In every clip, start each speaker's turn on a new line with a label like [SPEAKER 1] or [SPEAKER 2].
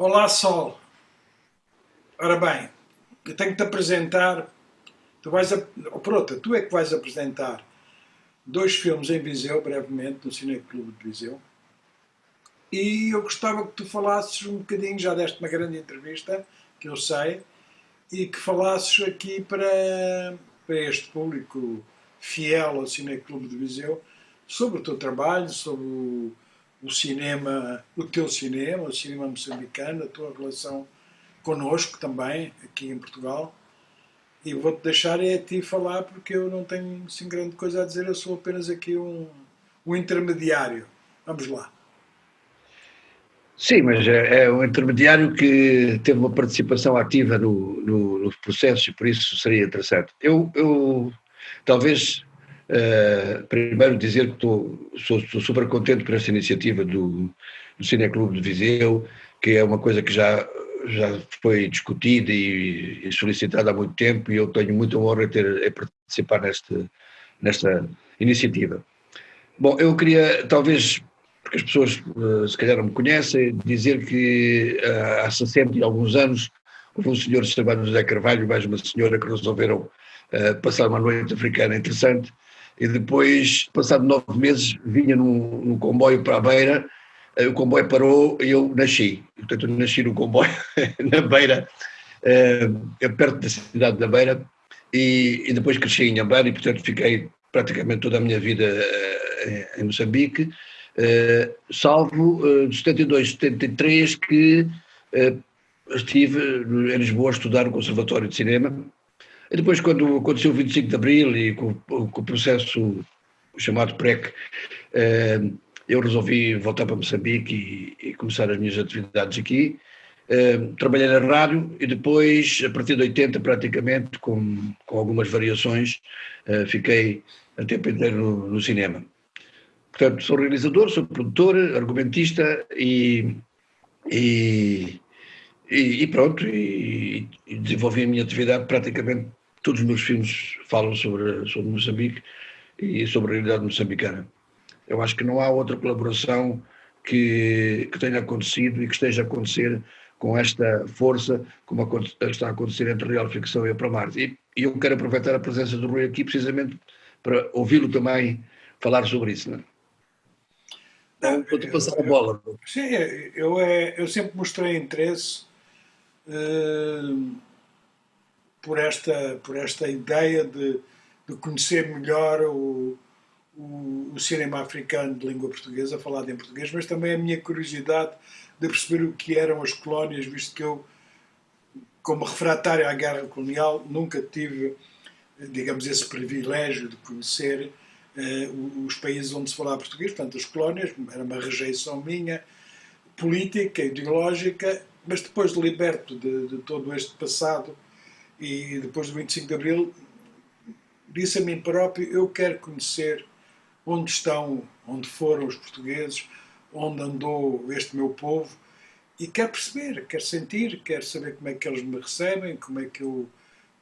[SPEAKER 1] Olá, Sol. Ora bem, eu tenho que te apresentar. Tu vais a, pronto, tu é que vais apresentar dois filmes em Viseu, brevemente, no Cine Clube de Viseu. E eu gostava que tu falasses um bocadinho, já deste uma grande entrevista, que eu sei, e que falasses aqui para, para este público fiel ao Cine Clube de Viseu sobre o teu trabalho, sobre o, o cinema, o teu cinema, o cinema moçambicano, a tua relação connosco também, aqui em Portugal. E vou-te deixar é a ti falar, porque eu não tenho assim grande coisa a dizer, eu sou apenas aqui um, um intermediário. Vamos lá.
[SPEAKER 2] Sim, mas é, é um intermediário que teve uma participação ativa no, no, no processo e por isso seria interessante. Eu, eu talvez Uh, primeiro dizer que estou, sou, sou, super contente por esta iniciativa do, do Cineclube de Viseu, que é uma coisa que já, já foi discutida e, e solicitada há muito tempo e eu tenho muita honra de ter, participar neste, nesta iniciativa. Bom, eu queria talvez, porque as pessoas uh, se calhar não me conhecem, dizer que uh, há 60 e alguns anos houve um senhor chamado José Carvalho e mais uma senhora que resolveram passar uma noite africana interessante e depois, passado nove meses, vinha num, num comboio para a beira, eh, o comboio parou e eu nasci. Portanto, eu nasci no comboio, na beira, é, perto da cidade da Beira, e, e depois cresci em Ambar e, portanto, fiquei praticamente toda a minha vida é, em Moçambique, salvo de 72, 73, que estive em Lisboa a estudar no Conservatório de Cinema, e depois, quando aconteceu o 25 de Abril e com, com o processo chamado PREC, eh, eu resolvi voltar para Moçambique e, e começar as minhas atividades aqui. Eh, trabalhei na rádio e depois, a partir de 80 praticamente, com, com algumas variações, eh, fiquei a tempo inteiro no, no cinema. Portanto, sou realizador, sou produtor, argumentista e, e, e, pronto, e, e, desenvolvi a minha atividade praticamente todos os meus filmes falam sobre, sobre Moçambique e sobre a realidade moçambicana. Eu acho que não há outra colaboração que, que tenha acontecido e que esteja a acontecer com esta força como está a acontecer entre a real ficção e a Promar. E, e eu quero aproveitar a presença do Rui aqui precisamente para ouvi-lo também falar sobre isso. Não é?
[SPEAKER 1] Então, vou-te passar a bola. Sim, eu, é, eu sempre mostrei interesse uh, por esta, por esta ideia de, de conhecer melhor o, o, o, cinema africano de língua portuguesa, falado em português, mas também a minha curiosidade de perceber o que eram as colónias, visto que eu, como refratário à guerra colonial, nunca tive, digamos, esse privilégio de conhecer eh, os países onde se falava português, portanto, as colónias, era uma rejeição minha, política, ideológica, mas depois liberto de, de todo este passado e depois do 25 de Abril disse a mim próprio, eu quero conhecer onde estão, onde foram os portugueses, onde andou este meu povo e quero perceber, quero sentir, quero saber como é que eles me recebem, como é que eu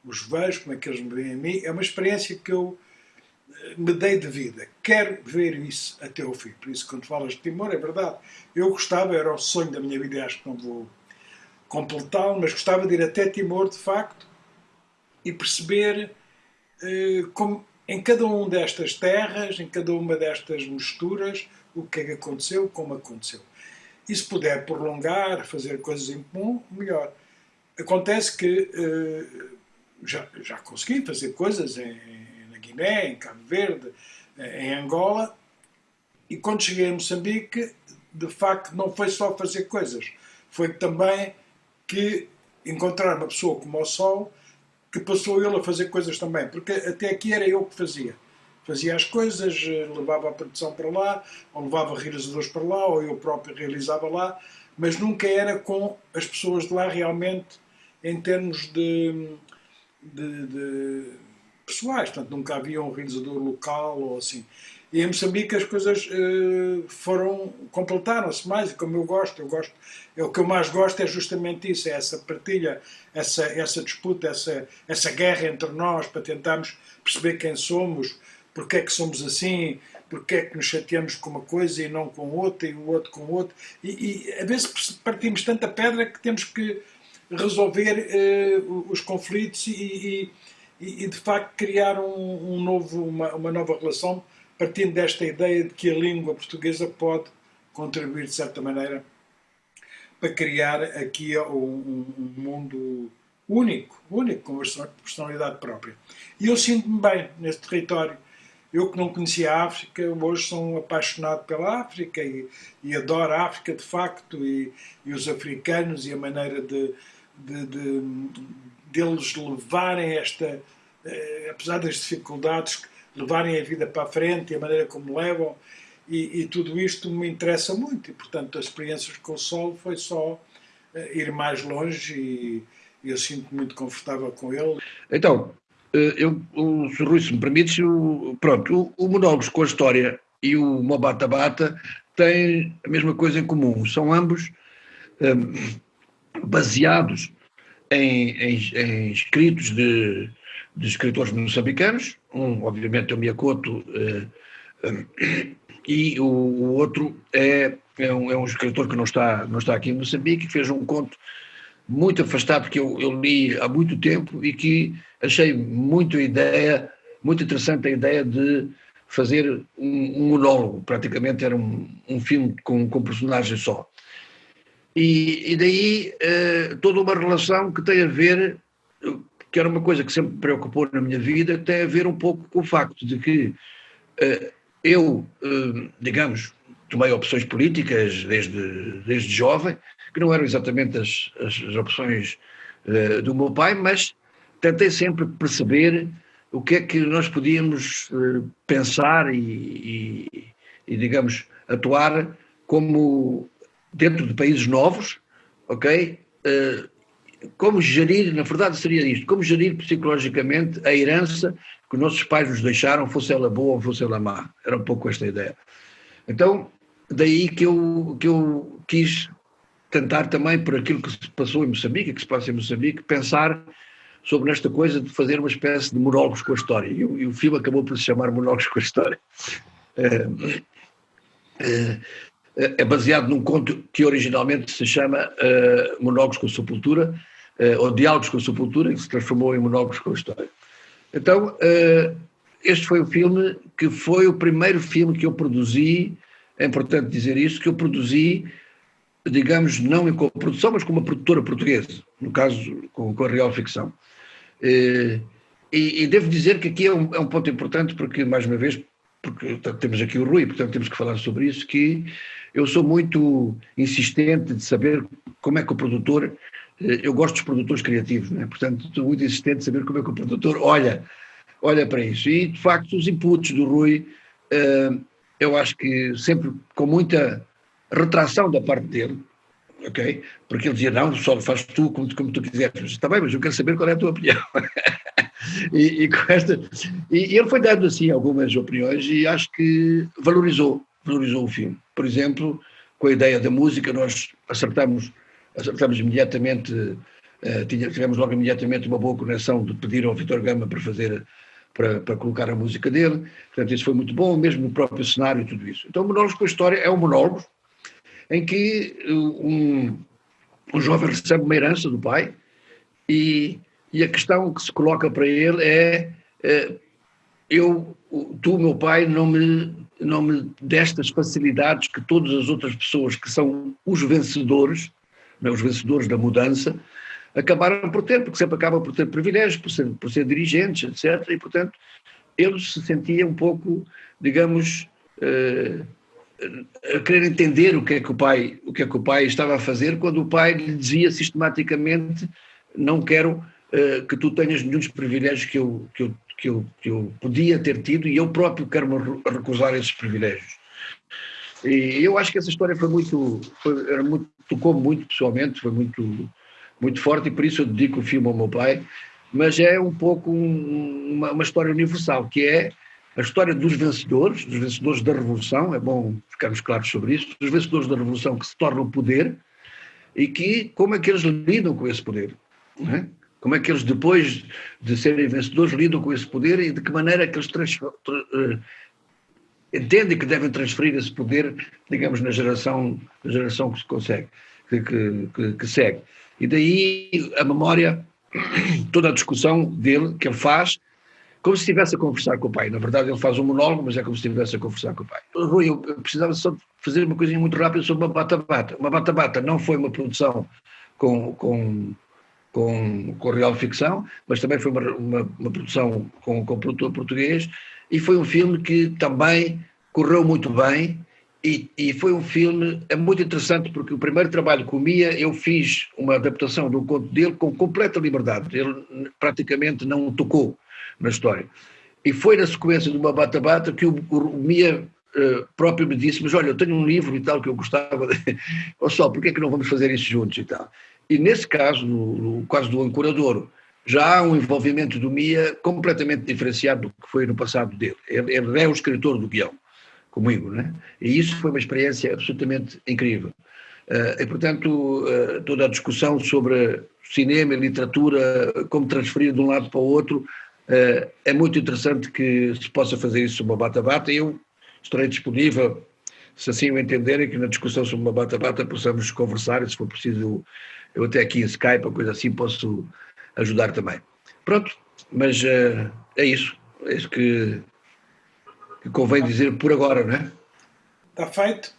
[SPEAKER 1] os vejo, como é que eles me veem a mim. É uma experiência que eu eh, me dei de vida. Quero ver isso até ao fim. Por isso, quando falas de Timor, é verdade. Eu gostava, era o sonho da minha vida acho que não vou completá-lo, mas gostava de ir até Timor, de facto, e perceber eh, como em cada uma destas terras, em cada uma destas misturas, o que é que aconteceu, como aconteceu. E se puder prolongar, fazer coisas em comum, melhor. Acontece que eh, já, já consegui fazer coisas em, na Guiné, em Cabo Verde, eh, em Angola, e quando cheguei a Moçambique, de facto, não foi só fazer coisas, foi também que encontrar uma pessoa como o Sol que passou ele a fazer coisas também, porque até aqui era eu que fazia. Fazia as coisas, eh, levava a produção para lá, ou levava realizadores para lá, ou eu próprio realizava lá, mas nunca era com as pessoas de lá realmente em termos de, de, de pessoais, portanto nunca havia um realizador local ou assim. E em Moçambique as coisas uh, foram, completaram-se mais, como eu gosto, eu gosto, é, o que eu mais gosto é justamente isso, é essa partilha, essa, essa disputa, essa, essa guerra entre nós, para tentarmos perceber quem somos, porque é que somos assim, porque é que nos chateamos com uma coisa e não com outra, e o outro com outra. E, e a vezes partimos tanta pedra que temos que resolver uh, os conflitos e, e, e, de facto criar um, um novo, uma, uma, nova relação partindo desta ideia de que a língua portuguesa pode contribuir de certa maneira para criar aqui um, um mundo único, único, com personalidade própria. E eu sinto-me bem neste território. Eu que não conhecia a África, hoje sou um apaixonado pela África e, e adoro a África de facto e, e os africanos e a maneira de, de, de deles levarem esta, eh, apesar das dificuldades, levarem a vida para a frente e a maneira como levam e, e, tudo isto me interessa muito e portanto as experiências com o Sol foi só eh, ir mais longe e, e eu sinto muito confortável com ele.
[SPEAKER 2] Então, eh, eu, o Sr. Rui, se me permites, pronto, o, o Monólogos com a História e o Mobata Bata têm a mesma coisa em comum, são ambos um, baseados em, em, em escritos de, de, escritores moçambicanos, um obviamente é o Miyakoto, um, e o, o outro é, é, um, é um escritor que não está, não está aqui em Moçambique, que fez um conto muito afastado, que eu, eu li há muito tempo e que achei muito ideia, muito interessante a ideia de fazer um, um monólogo, praticamente era um, um filme com, com personagem só. E, e daí eh, toda uma relação que tem a ver, que era uma coisa que sempre me preocupou na minha vida, tem a ver um pouco com o facto de que eh, eu, eh, digamos, tomei opções políticas desde, desde jovem, que não eram exatamente as, as, as opções uh, do meu pai, mas tentei sempre perceber o que é que nós podíamos uh, pensar e, e, e, digamos, atuar como dentro de países novos, ok? Como gerir, na verdade seria isto, como gerir psicologicamente a herança que nossos pais nos deixaram, fosse ela boa ou fosse ela má. Era um pouco esta ideia. Então, daí que eu, que eu quis tentar também, por aquilo que se passou em Moçambique, que se passa em Moçambique, pensar sobre esta coisa de fazer uma espécie de monólogos com a história. E, e o filme acabou por se chamar Monólogos com a História. É, é, é baseado num conto que originalmente se chama uh, Monólogos com a Sepultura, uh, ou Diálogos com a Sepultura, que se transformou em Monólogos com a História. Então, uh, este foi o filme que foi o primeiro filme que eu produzi é importante dizer isso, que eu produzi, digamos, não em co-produção, mas com uma produtora portuguesa, no caso com, com a Real Ficção. E, e, devo dizer que aqui é um, é um, ponto importante, porque, mais uma vez, porque temos aqui o Rui, portanto temos que falar sobre isso, que eu sou muito insistente de saber como é que o produtor, eh, eu gosto dos produtores criativos, não é? portanto estou muito insistente de saber como é que o produtor olha, olha para isso. E, de facto, os inputs do Rui uh, eu acho que sempre com muita retração da parte dele, ok? Porque ele dizia, não, só faz tu como, como tu quiseres. Está bem, mas eu quero saber qual é a tua opinião. e, e, esta, e, e, ele foi dando assim algumas opiniões e acho que valorizou, valorizou o filme. Por exemplo, com a ideia da música, nós acertamos, acertamos imediatamente, uh, tivemos logo imediatamente uma boa conexão de pedir ao Vitor Gama para fazer para, para, colocar a música dele, portanto isso foi muito bom, mesmo no próprio cenário e tudo isso. Então o monólogo com a história é um monólogo em que uh, um, um jovem recebe uma herança do pai e, e a questão que se coloca para ele é, é eu, tu, meu pai, não me, não me deste as facilidades que todas as outras pessoas que são os vencedores, é, os vencedores da mudança, acabaram por ter, porque sempre acabam por ter privilégios, por ser, por ser dirigentes, etc. E, portanto, ele se sentia um pouco, digamos, uh, a querer entender o que é que o pai, o que é que o pai estava a fazer quando o pai lhe dizia sistematicamente não quero que tu tenhas nenhum dos privilégios que eu, que, eu, que, eu, que eu podia ter tido e eu próprio quero-me recusar esses privilégios. E eu acho que essa história foi muito, foi, era muito tocou muito pessoalmente, foi muito muito forte e por isso eu dedico o filme ao meu pai, mas é um pouco um, uma, uma, história universal, que é a história dos vencedores, dos vencedores da Revolução, é bom ficarmos claros sobre isso, dos vencedores da Revolução que se tornam poder e que, como é que eles lidam com esse poder, é? Como é que eles, depois de serem vencedores, lidam com esse poder e de que maneira é que eles uh, entendem que devem transferir esse poder, digamos, na geração, na geração que se consegue, que, que, que segue. E daí a memória, toda a discussão dele, que ele faz, como se estivesse a conversar com o pai. Na verdade, ele faz um monólogo, mas é como se estivesse a conversar com o pai. Rui, eu precisava só fazer uma coisinha muito rápida sobre uma bata-bata. Uma bata-bata não foi uma produção com, com, com, com real ficção, mas também foi uma, uma, uma produção com, com produtor português e foi um filme que também correu muito bem e, e, foi um filme é muito interessante porque o primeiro trabalho com o Mia eu fiz uma adaptação do conto dele com completa liberdade. Ele praticamente não tocou na história. E foi na sequência de uma bata-bata que o, o Mia uh, próprio me disse, mas olha, eu tenho um livro e tal que eu gostava de... Olha só, porquê é que não vamos fazer isso juntos e tal? E nesse caso, no, no caso do Ancoradouro, já há um envolvimento do Mia completamente diferenciado do que foi no passado dele. Ele, ele é o escritor do guião, comigo, né? E isso foi uma experiência absolutamente incrível. Uh, e, portanto, uh, toda a discussão sobre cinema e literatura, como transferir de um lado para o outro, uh, é muito interessante que se possa fazer isso uma bata-bata. Eu estarei disponível, se assim o entenderem, que na discussão sobre uma bata-bata possamos conversar e, se for preciso, eu até aqui em Skype, ou coisa assim, posso ajudar também. Pronto, mas uh, é isso. É isso que, que convém dizer por agora, não é?
[SPEAKER 1] Está feito.